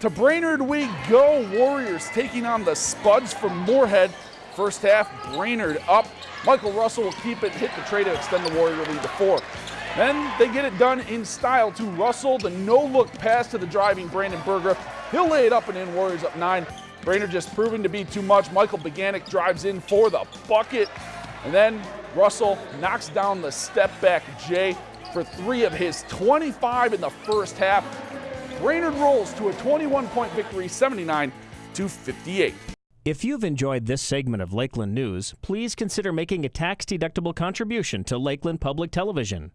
To Brainerd we go. Warriors taking on the Spuds from Moorhead. First half, Brainerd up. Michael Russell will keep it, hit the trey to extend the Warrior lead to four. Then they get it done in style to Russell. The no-look pass to the driving Brandon Berger. He'll lay it up and in. Warriors up nine. Brainerd just proving to be too much. Michael Beganic drives in for the bucket. And then Russell knocks down the step back J for three of his 25 in the first half. Brainerd rolls to a 21 point victory, 79 to 58. If you've enjoyed this segment of Lakeland News, please consider making a tax deductible contribution to Lakeland Public Television.